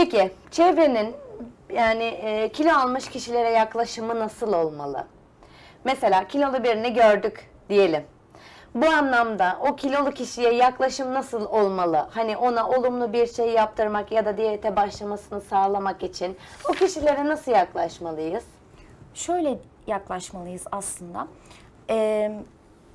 Peki çevrenin yani e, kilo almış kişilere yaklaşımı nasıl olmalı? Mesela kilolu birini gördük diyelim. Bu anlamda o kilolu kişiye yaklaşım nasıl olmalı? Hani ona olumlu bir şey yaptırmak ya da diyete başlamasını sağlamak için o kişilere nasıl yaklaşmalıyız? Şöyle yaklaşmalıyız aslında. Ee,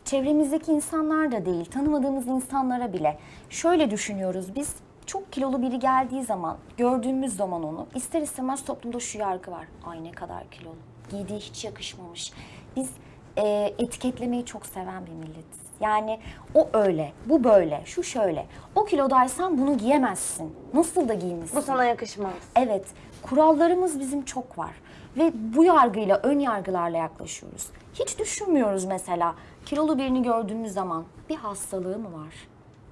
çevremizdeki insanlar da değil, tanımadığımız insanlara bile. Şöyle düşünüyoruz biz, çok kilolu biri geldiği zaman, gördüğümüz zaman onu, ister istemez toplumda şu yargı var. Ay ne kadar kilolu, giydiği hiç yakışmamış. Biz e, etiketlemeyi çok seven bir milletiz. Yani o öyle, bu böyle, şu şöyle. O kilodaysan bunu giyemezsin. Nasıl da giymişsin? Bu sana yakışmaz. Evet, kurallarımız bizim çok var ve bu yargıyla, ön yargılarla yaklaşıyoruz. Hiç düşünmüyoruz mesela kilolu birini gördüğümüz zaman bir hastalığı mı var?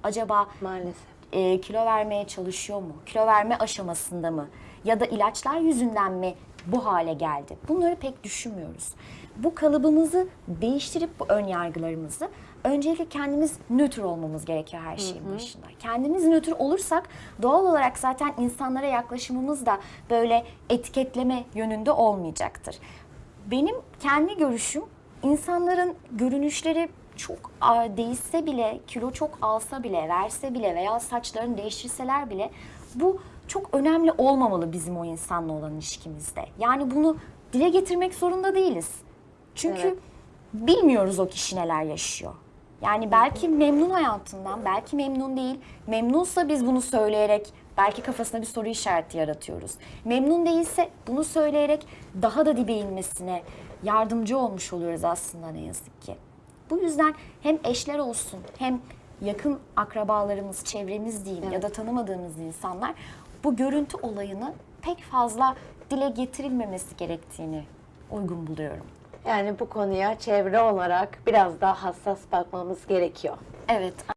Acaba Maalesef. E, kilo vermeye çalışıyor mu? Kilo verme aşamasında mı? Ya da ilaçlar yüzünden mi bu hale geldi? Bunları pek düşünmüyoruz. Bu kalıbımızı değiştirip bu ön yargılarımızı öncelikle kendimiz nötr olmamız gerekiyor her şeyin başında. Kendimiz nötr olursak doğal olarak zaten insanlara yaklaşımımız da böyle etiketleme yönünde olmayacaktır. Benim kendi görüşüm insanların görünüşleri çok değişse bile, kilo çok alsa bile, verse bile veya saçlarını değiştirseler bile bu çok önemli olmamalı bizim o insanla olan ilişkimizde. Yani bunu dile getirmek zorunda değiliz. Çünkü Evet. bilmiyoruz o kişi neler yaşıyor. Yani belki memnun hayatından, belki memnun değil. Memnunsa biz bunu söyleyerek belki kafasına bir soru işareti yaratıyoruz. Memnun değilse bunu söyleyerek daha da dibe inmesine yardımcı olmuş oluyoruz aslında ne yazık ki. Bu yüzden hem eşler olsun hem yakın akrabalarımız, çevremiz diyeyim ya da tanımadığımız insanlar bu görüntü olayını pek fazla dile getirilmemesi gerektiğini uygun buluyorum. Yani bu konuya çevre olarak biraz daha hassas bakmamız gerekiyor. Evet,